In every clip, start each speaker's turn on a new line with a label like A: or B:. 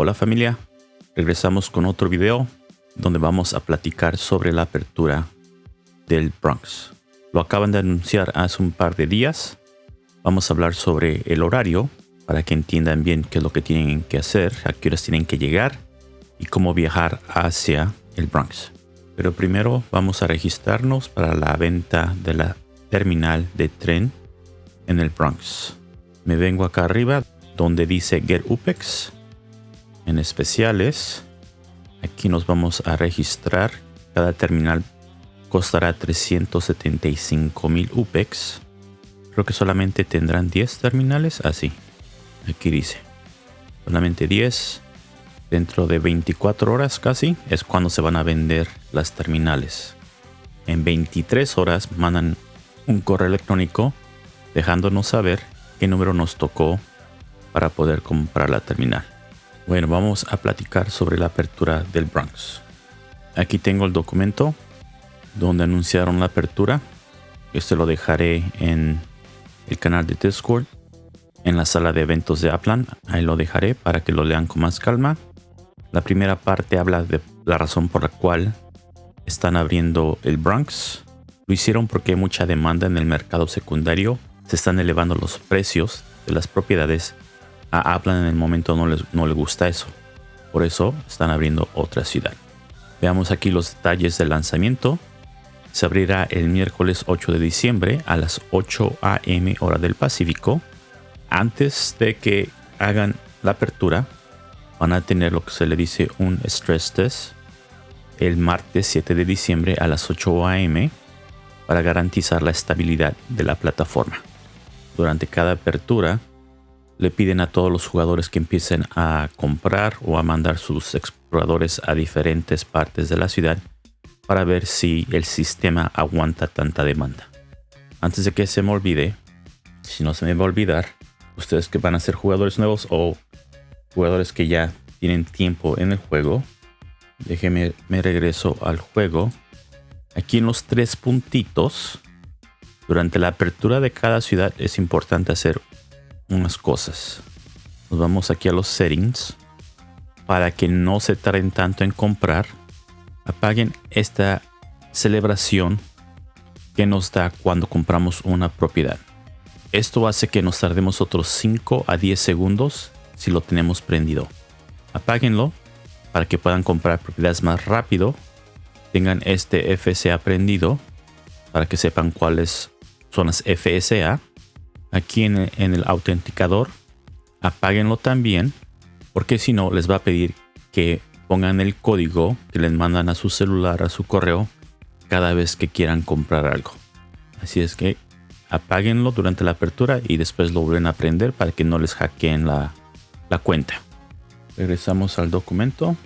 A: Hola familia, regresamos con otro video donde vamos a platicar sobre la apertura del Bronx. Lo acaban de anunciar hace un par de días. Vamos a hablar sobre el horario para que entiendan bien qué es lo que tienen que hacer, a qué horas tienen que llegar y cómo viajar hacia el Bronx. Pero primero vamos a registrarnos para la venta de la terminal de tren en el Bronx. Me vengo acá arriba donde dice Get UPEX en especiales. Aquí nos vamos a registrar. Cada terminal costará 375 mil UPEX. Creo que solamente tendrán 10 terminales. Así. Ah, Aquí dice. Solamente 10. Dentro de 24 horas casi es cuando se van a vender las terminales. En 23 horas mandan un correo electrónico dejándonos saber qué número nos tocó para poder comprar la terminal. Bueno, vamos a platicar sobre la apertura del Bronx. Aquí tengo el documento donde anunciaron la apertura. Este lo dejaré en el canal de Discord, en la sala de eventos de Aplan. Ahí lo dejaré para que lo lean con más calma. La primera parte habla de la razón por la cual están abriendo el Bronx. Lo hicieron porque hay mucha demanda en el mercado secundario. Se están elevando los precios de las propiedades a Aplan en el momento no les, no le gusta eso. Por eso están abriendo otra ciudad. Veamos aquí los detalles del lanzamiento. Se abrirá el miércoles 8 de diciembre a las 8 am hora del Pacífico. Antes de que hagan la apertura, van a tener lo que se le dice un stress test el martes 7 de diciembre a las 8 am para garantizar la estabilidad de la plataforma. Durante cada apertura, le piden a todos los jugadores que empiecen a comprar o a mandar sus exploradores a diferentes partes de la ciudad para ver si el sistema aguanta tanta demanda. Antes de que se me olvide, si no se me va a olvidar, ustedes que van a ser jugadores nuevos o jugadores que ya tienen tiempo en el juego, déjenme me regreso al juego. Aquí en los tres puntitos, durante la apertura de cada ciudad es importante hacer unas cosas. Nos vamos aquí a los settings. Para que no se tarden tanto en comprar, apaguen esta celebración que nos da cuando compramos una propiedad. Esto hace que nos tardemos otros 5 a 10 segundos si lo tenemos prendido. Apáguenlo para que puedan comprar propiedades más rápido. Tengan este FSA prendido para que sepan cuáles son las FSA aquí en el, autenticador, apáguenlo también, porque si no les va a pedir que pongan el código que les mandan a su celular, a su correo, cada vez que quieran comprar algo. Así es que apáguenlo durante la apertura y después lo vuelven a prender para que no les hackeen la, la cuenta. Regresamos al documento.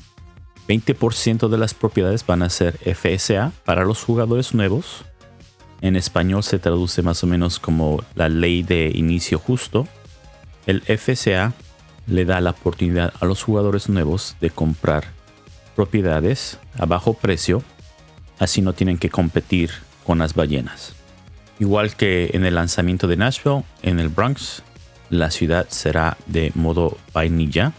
A: 20% de las propiedades van a ser FSA para los jugadores nuevos en español se traduce más o menos como la ley de inicio justo. El FCA le da la oportunidad a los jugadores nuevos de comprar propiedades a bajo precio, así no tienen que competir con las ballenas. Igual que en el lanzamiento de Nashville, en el Bronx, la ciudad será de modo vainilla.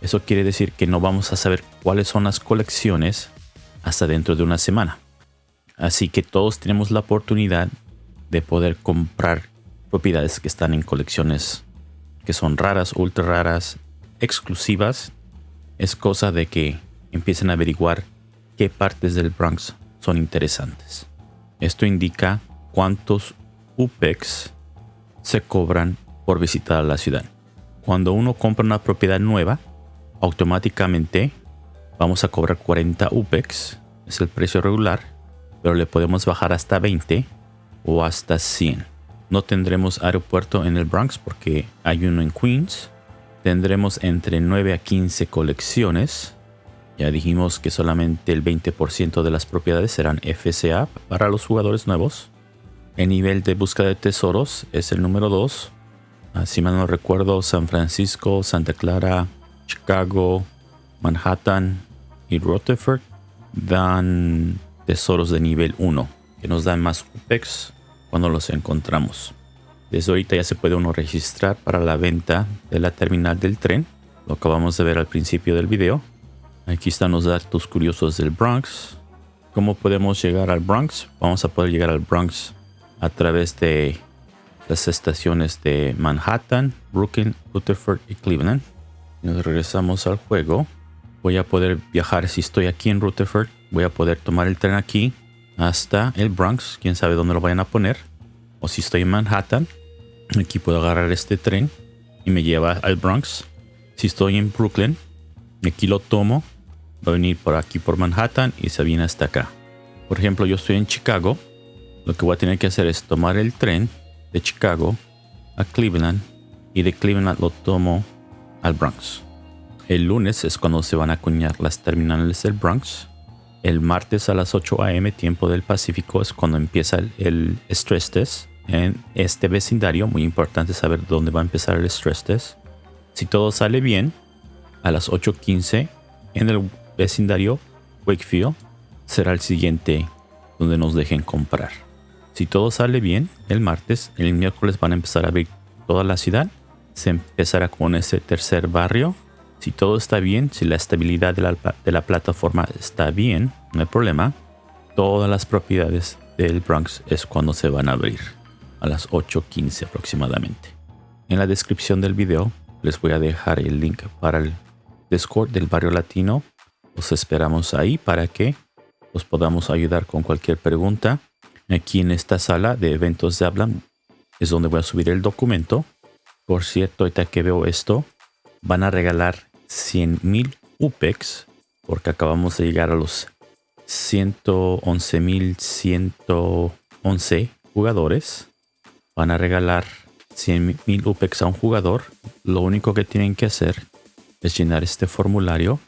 A: Eso quiere decir que no vamos a saber cuáles son las colecciones hasta dentro de una semana. Así que todos tenemos la oportunidad de poder comprar propiedades que están en colecciones que son raras, ultra raras, exclusivas. Es cosa de que empiecen a averiguar qué partes del Bronx son interesantes. Esto indica cuántos UPEX se cobran por visitar la ciudad. Cuando uno compra una propiedad nueva, automáticamente vamos a cobrar 40 UPEX, es el precio regular, pero le podemos bajar hasta 20 o hasta 100. No tendremos aeropuerto en el Bronx porque hay uno en Queens. Tendremos entre 9 a 15 colecciones. Ya dijimos que solamente el 20% de las propiedades serán FCA para los jugadores nuevos. El nivel de búsqueda de tesoros es el número 2. Si mal no recuerdo, San Francisco, Santa Clara, Chicago, Manhattan y Rutherford dan tesoros de nivel 1 que nos dan más UPEX cuando los encontramos. Desde ahorita ya se puede uno registrar para la venta de la terminal del tren. Lo acabamos de ver al principio del video. Aquí están los datos curiosos del Bronx. ¿Cómo podemos llegar al Bronx? Vamos a poder llegar al Bronx a través de las estaciones de Manhattan, Brooklyn, Rutherford y Cleveland. Nos regresamos al juego. Voy a poder viajar si estoy aquí en Rutherford. Voy a poder tomar el tren aquí hasta el Bronx. Quién sabe dónde lo vayan a poner. O si estoy en Manhattan, aquí puedo agarrar este tren y me lleva al Bronx. Si estoy en Brooklyn, aquí lo tomo. Va a venir por aquí por Manhattan y se viene hasta acá. Por ejemplo, yo estoy en Chicago. Lo que voy a tener que hacer es tomar el tren de Chicago a Cleveland y de Cleveland lo tomo al Bronx. El lunes es cuando se van a acuñar las terminales del Bronx. El martes a las 8 a.m. tiempo del Pacífico es cuando empieza el, stress test en este vecindario. Muy importante saber dónde va a empezar el stress test. Si todo sale bien, a las 8.15 en el vecindario Wakefield será el siguiente donde nos dejen comprar. Si todo sale bien, el martes, el miércoles van a empezar a abrir toda la ciudad. Se empezará con ese tercer barrio. Si todo está bien, si la estabilidad de la, plataforma está bien, no hay problema. Todas las propiedades del Bronx es cuando se van a abrir. A las 8.15 aproximadamente. En la descripción del video les voy a dejar el link para el Discord del barrio latino. Los esperamos ahí para que os podamos ayudar con cualquier pregunta Aquí en esta sala de eventos de Hablan es donde voy a subir el documento. Por cierto, ahorita que veo esto, van a regalar 100.000 UPEX porque acabamos de llegar a los 111.111 jugadores. Van a regalar 100.000 UPEX a un jugador. Lo único que tienen que hacer es llenar este formulario.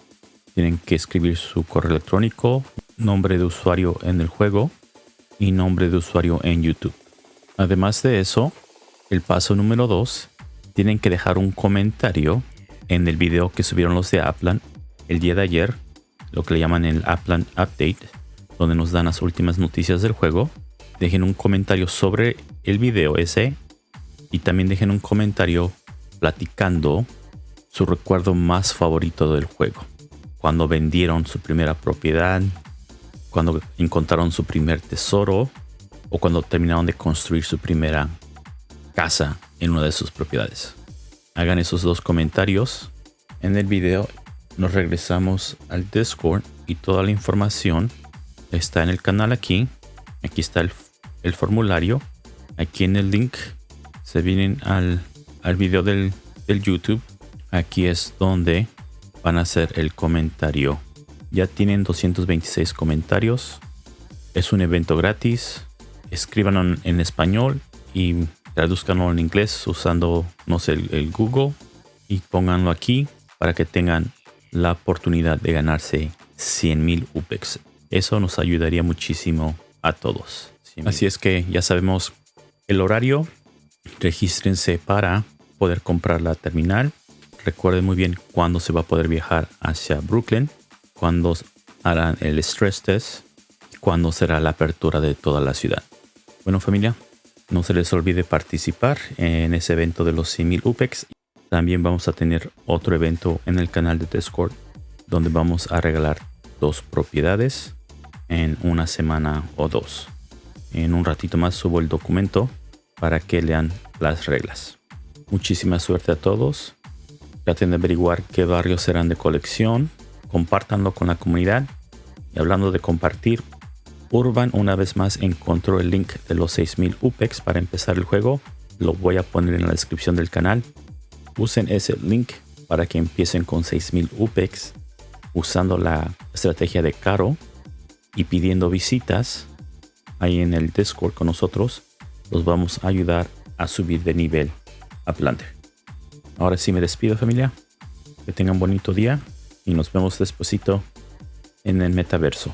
A: Tienen que escribir su correo electrónico, nombre de usuario en el juego y nombre de usuario en YouTube. Además de eso, el paso número 2, tienen que dejar un comentario en el video que subieron los de Aplan el día de ayer, lo que le llaman el Aplan Update, donde nos dan las últimas noticias del juego. Dejen un comentario sobre el video ese y también dejen un comentario platicando su recuerdo más favorito del juego. Cuando vendieron su primera propiedad, cuando encontraron su primer tesoro o cuando terminaron de construir su primera casa en una de sus propiedades. Hagan esos dos comentarios. En el video nos regresamos al Discord y toda la información está en el canal aquí. Aquí está el, formulario. Aquí en el link se vienen al, al video del, del YouTube. Aquí es donde van a hacer el comentario ya tienen 226 comentarios. Es un evento gratis. Escríbanlo en español y traduzcanlo en inglés usando, no sé, el, Google y pónganlo aquí para que tengan la oportunidad de ganarse 100.000 UPEX. Eso nos ayudaría muchísimo a todos. Así es que ya sabemos el horario. Regístrense para poder comprar la terminal. Recuerden muy bien cuándo se va a poder viajar hacia Brooklyn cuándo harán el stress test cuándo será la apertura de toda la ciudad. Bueno familia, no se les olvide participar en ese evento de los 100.000 UPEX. También vamos a tener otro evento en el canal de Discord donde vamos a regalar dos propiedades en una semana o dos. En un ratito más subo el documento para que lean las reglas. Muchísima suerte a todos. Traten de averiguar qué barrios serán de colección compártanlo con la comunidad. Y hablando de compartir, Urban una vez más encontró el link de los 6000 UPEX para empezar el juego. Lo voy a poner en la descripción del canal. Usen ese link para que empiecen con 6000 UPEX usando la estrategia de Caro y pidiendo visitas ahí en el Discord con nosotros. Los vamos a ayudar a subir de nivel a Plante. Ahora sí me despido familia. Que tengan un bonito día y nos vemos despuesito en el metaverso.